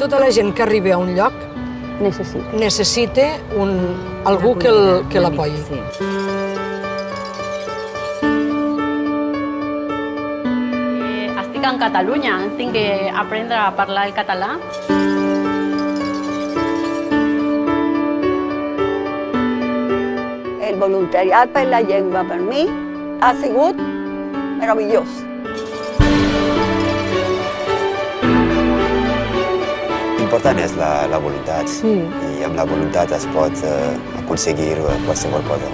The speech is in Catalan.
tota la gent que arribi a un lloc Necessito. necessita un, algú que el- que l'apoyi. Sí. Eh, estic en Catalunya, tinc que aprendre a parlar el català. El voluntariat per la llengua per mi ha sigut meravellós. L'important és la, la voluntat Sí. i amb la voluntat es pot eh, aconseguir qualsevol cosa.